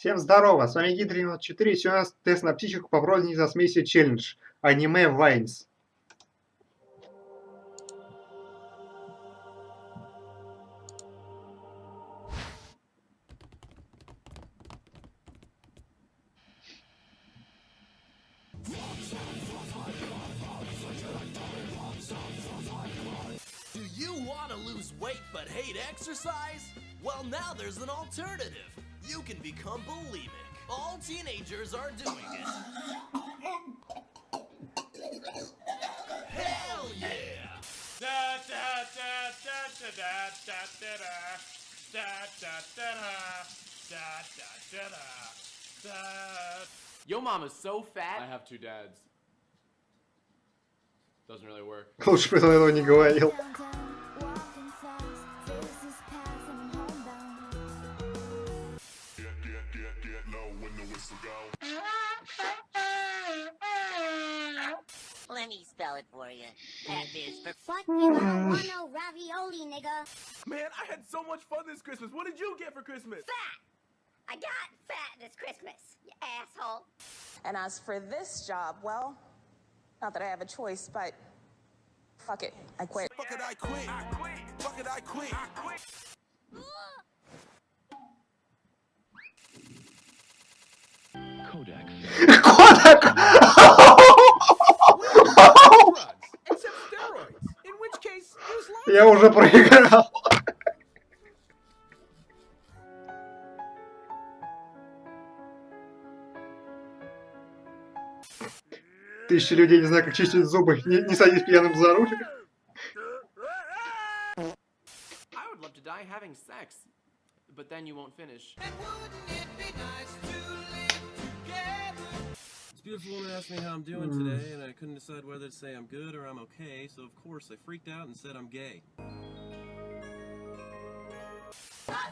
Всем здорово, с вами Гидрин 4, сегодня у нас тест на психику по прозвине за смесью челлендж. Аниме Вайнс. Do you want to lose weight but hate exercise? Well, now there's an alternative. You can become bulimic. All teenagers are doing it. Hell yeah! Da da da da da da da da da da da da da da da da da. Yo mama's so fat. I have two dads. Doesn't really work. Лучше бы он этого не говорил. salad for you. That is for fuck you. I don't want no ravioli, nigga. Man, I had so much fun this Christmas. What did you get for Christmas? Fat. I got fat this Christmas, you asshole. And as for this job, well, not that I have a choice, but fuck it, I quit. Fuck it, I quit. I quit. Fuck it, I quit. I quit. Kodak. Kodak. Я уже проиграл. Тысячи людей не знаю, как чистить зубы. Не, не садись пьяным за руль. I would love to die having sex, but then you won't finish. This beautiful woman asked me how I'm doing mm. today, and I couldn't decide whether to say I'm good or I'm okay, so of course I freaked out and said I'm gay. I'm a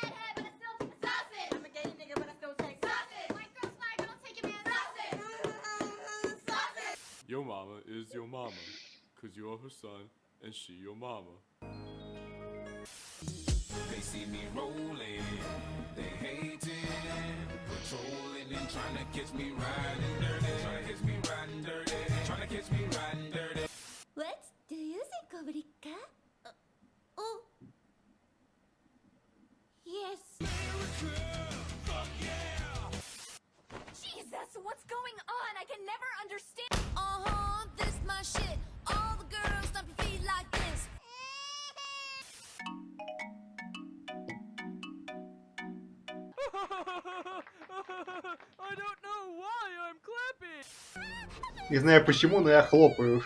redhead, but I still take sausage. I'm a gay nigga, but I still take sausage. White girl smart, but don't take your man sausage. Sausage. Your mama is your mama. Cause you're her son and she your mama. They see me rolling, they hating, patrolling and trying to catch me riding dirty, trying to catch me riding dirty, trying to catch me riding dirty. What do you think, Obrika? Uh, oh. Yes. Jesus, what's going on? I can never understand. Uh huh, this my shit. Не знаю почему, но я хлопаю.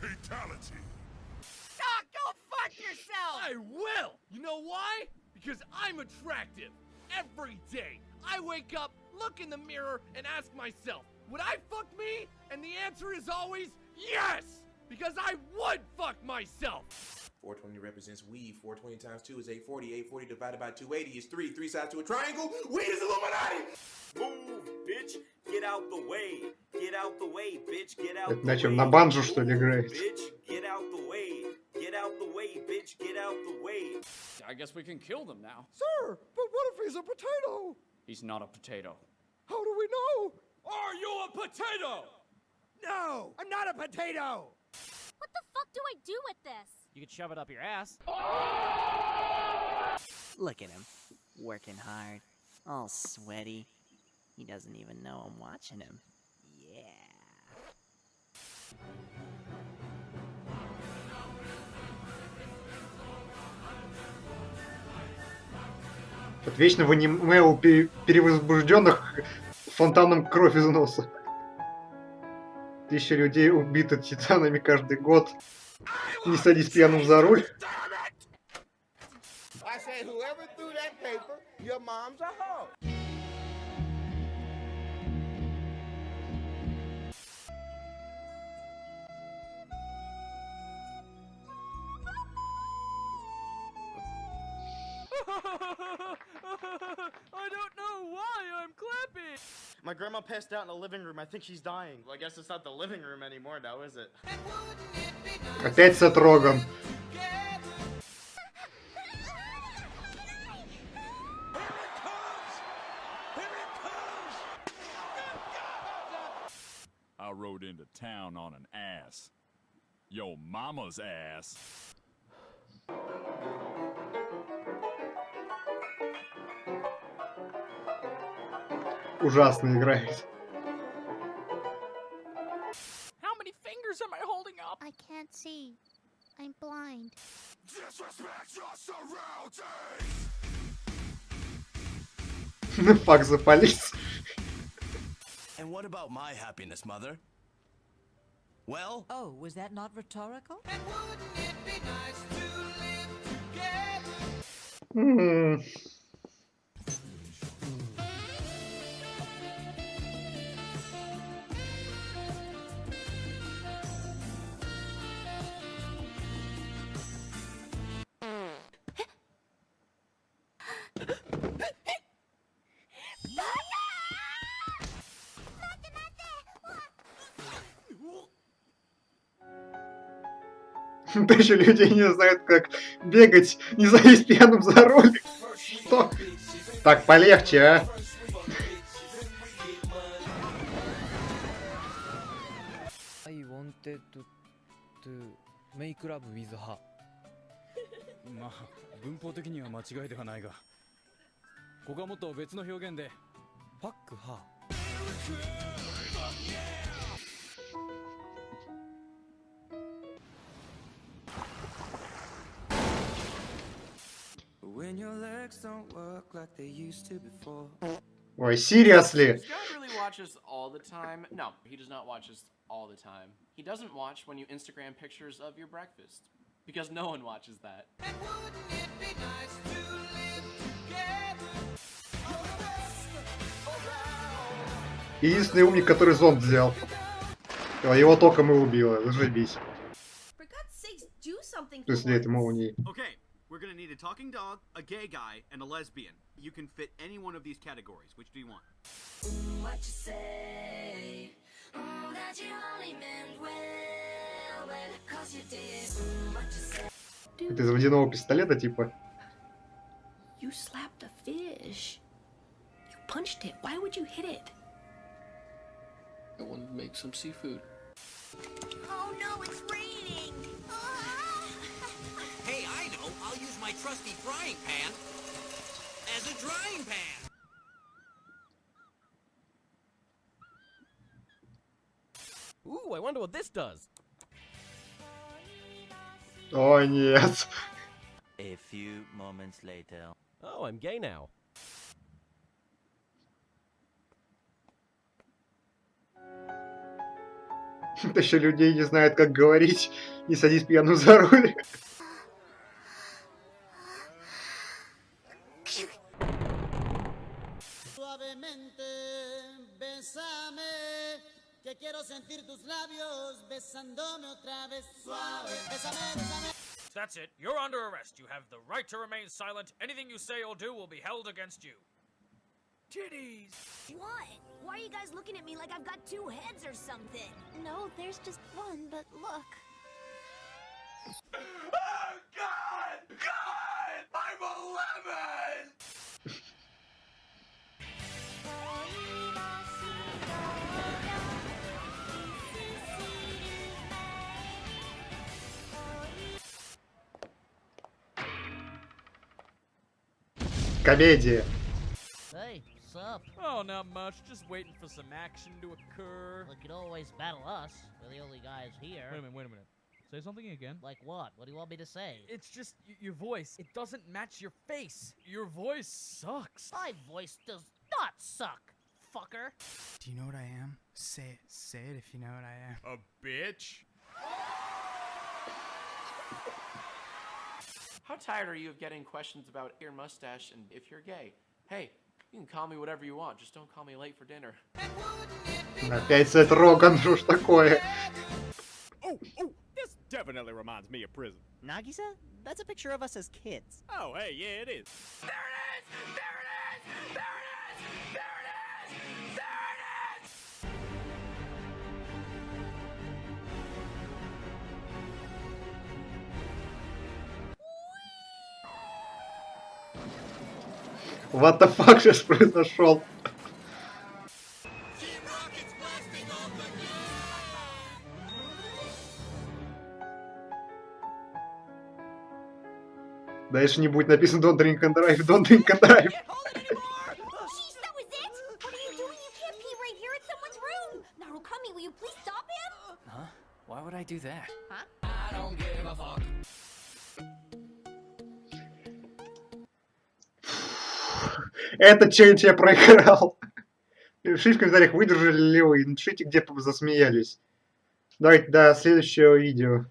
Fatality. Ah, go fuck yourself! I will! You know why? Because I'm attractive. Every day, I wake up, look in the mirror, and ask myself, would I fuck me? And the answer is always yes! Because I would fuck myself! 420 represents weed. 420 times 2 is 840. 840 divided by 280 is 3. 3 sides to a triangle. Weed is Illuminati! Move, bitch. Get out the way. Get out the way, bitch. Get out Это the на чем, way. на банджо, что ли, играет? Bitch, get out the way. Get out the way, bitch. Get out the way. I guess we can kill them now. Sir, but what if he's a potato? He's not a potato. How do we know? Are you a potato? No, I'm not a potato! What the fuck do I do with this? You could shove it up your ass. Look at him, working hard, all sweaty. He doesn't even know I'm watching him. Yeah. Вот вечно в аниме у пе- перевозбужденных фонтаном кровь из носа. Тысяча людей убиты титанами каждый год. Не садись пьяным за руль. I said, whoever threw that paper, your mom's a hoe. I don't know why I'm clapping! My grandma passed out in the living room. I think she's dying. Well, I guess it's not the living room anymore now, is it? Опять Сет Роган. I rode into town on an ass. Yo mama's ass. Ужасно играет. Фак запались. And what about my happiness, Mother? Well, Oh, was that not rhetorical? М. Тысяча людей не знают, как бегать, не залезть пьяным за руль. Что? Так, полегче, а. I wanted to, to make love with her. まあ文法的には間違いではないがここはもっと別の表現で Fuck her. When Ой, seriously? Does God really watch us all the time? No, he does not watch us all the time. He doesn't watch when you Instagram pictures of your breakfast. Because no one watches that. Единственный умник, который зонт взял. А Его током и убило, зашибись. For God's sakes, do something В смысле, это молнии. Okay, we're gonna need a talking dog, a gay guy, and a lesbian. You can fit any one of these categories. Which do you want? What you say? Mm, that you only meant well, well, cause you did. Mm, what you say? Это из водяного пистолета, типа. You slapped a fish. You punched it. Why would you hit it? I wanted to make some seafood. Oh no, it's raining! Trusty frying pan as a drying pan. Ooh, I wonder what this does. О, нет. A few moments later. Oh, I'm gay now. Тысяча людей не знают, как говорить. Не садись пьяным за руль. Bésame, que quiero sentir tus labios besándome otra vez. Suave, bésame, bésame. That's it. You're under arrest. You have the right to remain silent. Anything you say or do will be held against you. Titties! What? Why are you guys looking at me like I've got two heads or something? No, there's just one, but look. Комедия. Hey, sup? Oh, not much. Just waiting for some action to occur. Look, you always battle us. We're the only guys here. Wait a minute, wait a minute. Say something again. Like what? What do you want me to say? It's just y- your voice. It doesn't match your face. Your voice sucks. My voice does not suck, fucker. Do you know what I am? Say it. Say it if you know what I am. A bitch? How tired are you of getting questions about your mustache and if you're gay? Hey, you can call me whatever you want, just don't call me late for dinner. Опять Сет Роган, что ж такое? Oh, oh, this definitely reminds me of prison. Nagisa? That's a picture of us as kids. Oh, hey, yeah, it is. What the fuck сейчас произошел? Дальше не будет написано Don't drink and drive, don't drink and drive. Why would I do that? Huh? I don't give a fuck. Этот челлендж я проиграл. Пишите в комментариях, выдержали ли вы, и напишите, где засмеялись. Давайте до следующего видео.